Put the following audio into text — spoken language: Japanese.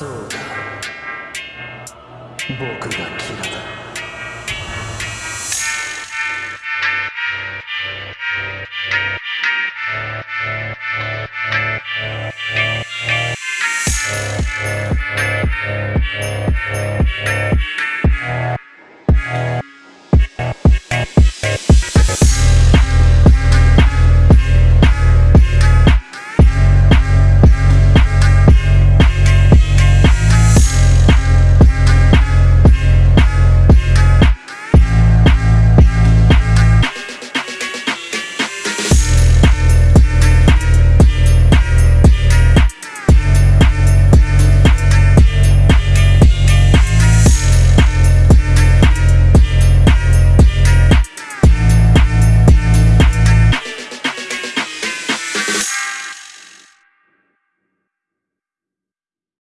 そうだ。僕がキラだ。